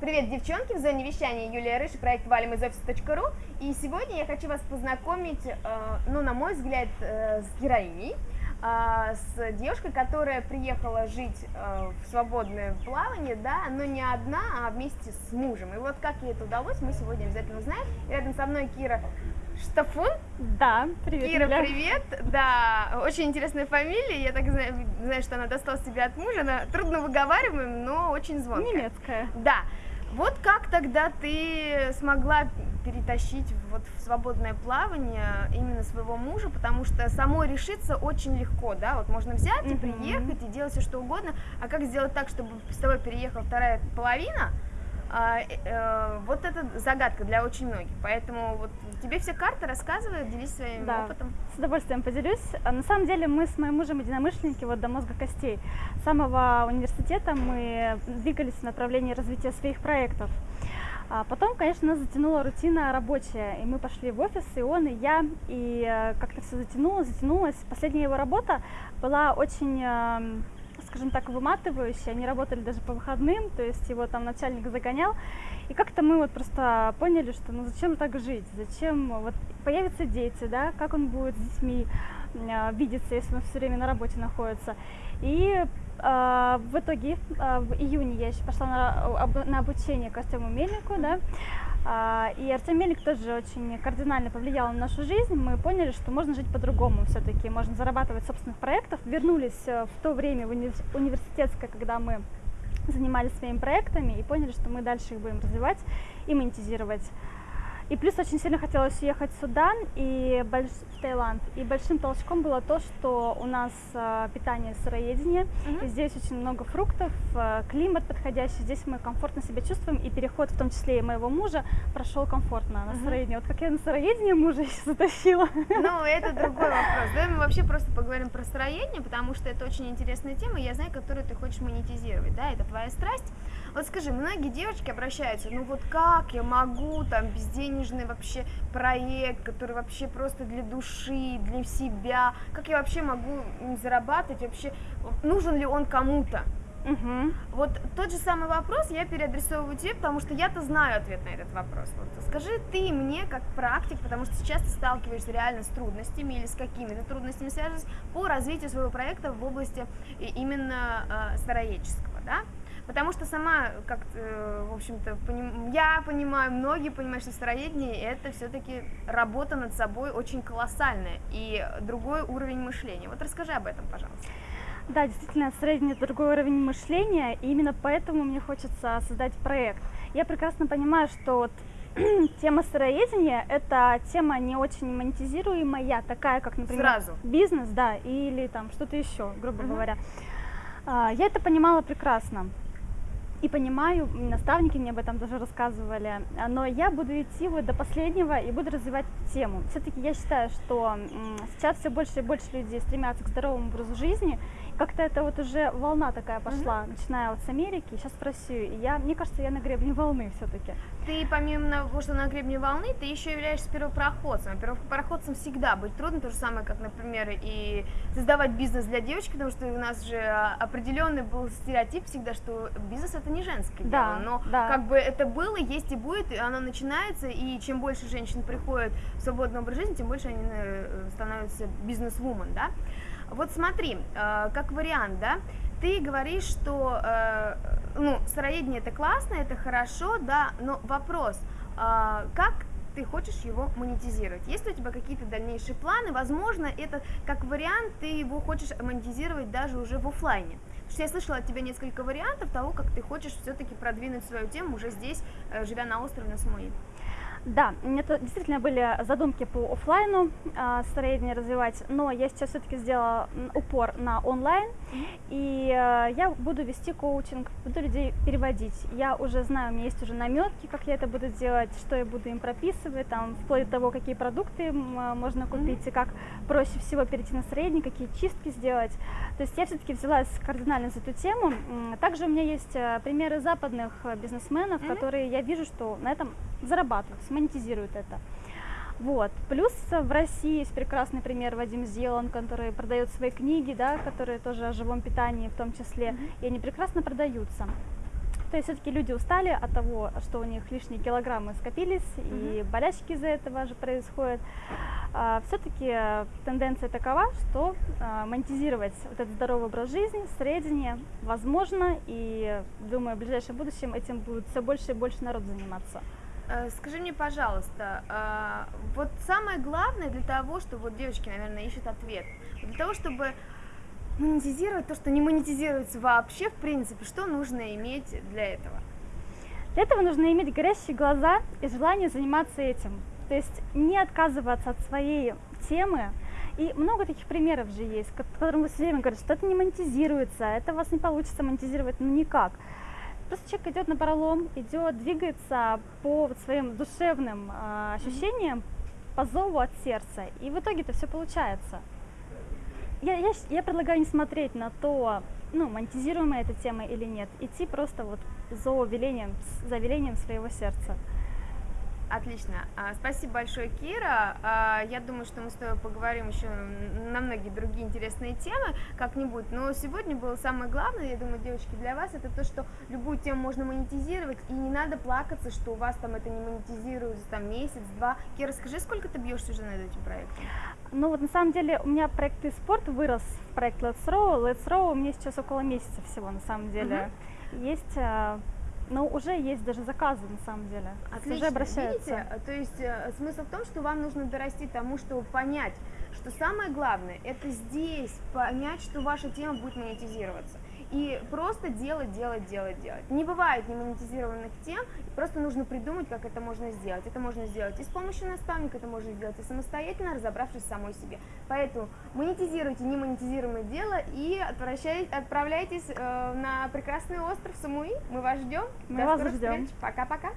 Привет, девчонки! В зоне вещания Юлия Рыж, проект валим из офиса.ру. И сегодня я хочу вас познакомить, э, ну, на мой взгляд, э, с героиней, с девушкой, которая приехала жить э, в свободное плавание, да, но не одна, а вместе с мужем. И вот как ей это удалось, мы сегодня обязательно узнаем. Рядом со мной Кира Штафун. Да, привет, Кира, Юля. привет. Да, очень интересная фамилия. Я так знаю, знаю, что она досталась себе от мужа. Она трудно выговариваем, но очень звонкая. Немецкая. Да. Вот как тогда ты смогла перетащить вот в свободное плавание именно своего мужа, потому что самой решиться очень легко, да, вот можно взять и приехать и делать все что угодно, а как сделать так, чтобы с тобой переехала вторая половина, а, э, э, вот это загадка для очень многих, поэтому вот тебе все карты рассказывают, делись своим Да. опытом. С удовольствием поделюсь. А На самом деле мы с моим мужем единомышленники вот до мозга костей. С самого университета мы двигались в направлении развития своих проектов. А потом, конечно, нас затянула рутина рабочая, и мы пошли в офис, и он, и я, и э, как-то все затянулось, затянулось. Последняя его работа была очень, эм, скажем так, выматывающая, они работали даже по выходным, то есть его там начальник загонял, и как-то мы вот просто поняли, что ну зачем так жить, зачем вот появятся дети, да, как он будет с детьми э, видеться, если он все время на работе находится. И э, в итоге э, в июне я еще пошла на, на обучение к Артему Мельнику, да, а, и Артем Мельник тоже очень кардинально повлиял на нашу жизнь. Мы поняли, что можно жить по-другому все-таки, можно зарабатывать собственных проектов. Вернулись э, в то время в уни- университетское, когда мы занимались своими проектами и поняли, что мы дальше их будем развивать и монетизировать. И плюс очень сильно хотелось уехать в Судан и больш- в Таиланд. И большим толчком было то, что у нас э, питание сыроедение, Мгм. и здесь очень много фруктов, э, климат подходящий, здесь мы комфортно себя чувствуем, и переход, в том числе и моего мужа, прошел комфортно на Мгм. сыроедение. Вот как я на сыроедение мужа еще затащила. Ну, это другой вопрос. Давай мы вообще просто поговорим про строение, потому что это очень интересная тема, я знаю, которую ты хочешь монетизировать, да, это твоя страсть. Вот скажи, многие девочки обращаются, ну вот как я могу, там, безденежный вообще проект, который вообще просто для души, для себя, как я вообще могу зарабатывать, вообще, нужен ли он кому-то? Мгм. Вот тот же самый вопрос я переадресовываю тебе, потому что я-то знаю ответ на этот вопрос. Вот скажи ты мне, как практик, потому что сейчас ты сталкиваешься реально с трудностями или с какими-то трудностями, связанными по развитию своего проекта в области именно э, сыроедческого, да? Потому что сама, как э, в общем-то, поним- я понимаю, многие понимают, что сыроедение это все-таки работа над собой очень колоссальная и другой уровень мышления. Вот расскажи об этом, пожалуйста. Да, действительно, средний другой уровень мышления, и именно поэтому мне хочется создать проект. Я прекрасно понимаю, что вот тема сыроедения – это тема не очень монетизируемая, такая, как, например, Сразу. бизнес, да, или там что-то еще, грубо Мгм. говоря. А, Я это понимала прекрасно. И понимаю, наставники мне об этом даже рассказывали, но я буду идти вот до последнего и буду развивать эту тему. Все-таки я считаю, что сейчас все больше и больше людей стремятся к здоровому образу жизни. Как-то это вот уже волна такая пошла, начиная вот с Америки, сейчас в Россию. И я, мне кажется, я на гребне волны все-таки. Ты помимо того, что на гребне волны, ты еще являешься первопроходцем. Первопроходцем всегда быть трудно, то же самое, как, например, и создавать бизнес для девочки, потому что у нас же а, определенный был стереотип всегда, что бизнес это не женское Да, дело. Но да. как бы это было, есть и будет, и оно начинается, и чем больше женщин приходят в свободный образ жизни, тем больше они э, становятся бизнес-вумен, да? Вот смотри, э, как вариант, да, ты говоришь, что, э, ну, сыроедение это классно, это хорошо, да, но вопрос, а, как ты хочешь его монетизировать? Есть ли у тебя какие-то дальнейшие планы? Возможно, это как вариант, ты его хочешь монетизировать даже уже в оффлайне. Потому что я слышала от тебя несколько вариантов того, как ты хочешь все-таки продвинуть свою тему уже здесь, э, живя на острове на Самуи. Да, у меня то- действительно были задумки по оффлайну а, среднее развивать, но я сейчас все-таки сделала упор на онлайн, и э, я буду вести коучинг, буду людей переводить. Я уже знаю, у меня есть уже наметки, как я это буду делать, что я буду им прописывать, там, вплоть до того, какие продукты а, можно купить, и как проще всего перейти на средний, какие чистки сделать. То есть я все-таки взялась кардинально за эту тему. Также у меня есть э, примеры западных э, бизнесменов, которые я вижу, что на этом зарабатывают, монетизируют это. Вот. Плюс э, в России есть прекрасный пример Вадим Зелан, который продает свои книги, да, которые тоже о живом питании в том числе, и они прекрасно продаются. То есть все-таки люди устали от того, что у них лишние килограммы скопились, и болячки из-за этого же происходят. А, все-таки тенденция такова, что а, монетизировать вот этот здоровый образ жизни, среднее возможно, и думаю, в ближайшем будущем этим будет все больше и больше народ заниматься. Э, Скажи мне, пожалуйста, а, вот самое главное для того, чтобы вот девочки, наверное, ищут ответ, для того, чтобы монетизировать то, что не монетизируется вообще, в принципе, что нужно иметь для этого? Для этого нужно иметь горящие глаза и желание заниматься этим. То есть не отказываться от своей темы. И много таких примеров же есть, ко- которым вы все время говорите, что это не монетизируется, это у вас не получится монетизировать, ну никак. Просто человек идет на пролом, идет, двигается по своим душевным а, ощущениям, по зову от сердца, и в итоге это все получается. Я, я, я предлагаю не смотреть на то, ну, монетизируемая эта тема или нет, идти просто вот за велением, за велением своего сердца. Отлично. А, Спасибо большое, Кира. А, Я думаю, что мы с тобой поговорим еще на многие другие интересные темы как-нибудь. Но сегодня было самое главное, я думаю, девочки, для вас, это то, что любую тему можно монетизировать, и не надо плакаться, что у вас там это не монетизируется там месяц-два. Кира, скажи, сколько ты бьешься уже над этим проектом? Ну вот на самом деле у меня проект и спорт вырос в проект Let's Row. Let's Row у меня сейчас около месяца всего на самом деле. Есть, ну уже есть даже заказы на самом деле. Отлично. Уже обращаются. Видите, то есть э, смысл в том, что вам нужно дорасти тому, чтобы понять, что самое главное, это здесь понять, что ваша тема будет монетизироваться. И просто делать, делать, делать, делать. Не бывает немонетизированных тем, просто нужно придумать, как это можно сделать. Это можно сделать и с помощью наставника, это можно сделать и самостоятельно, разобравшись самой себе. Поэтому монетизируйте немонетизируемое дело и отправляйтесь э, на прекрасный остров Самуи. Мы вас ждем. Мы До вас ждем. Пока-пока.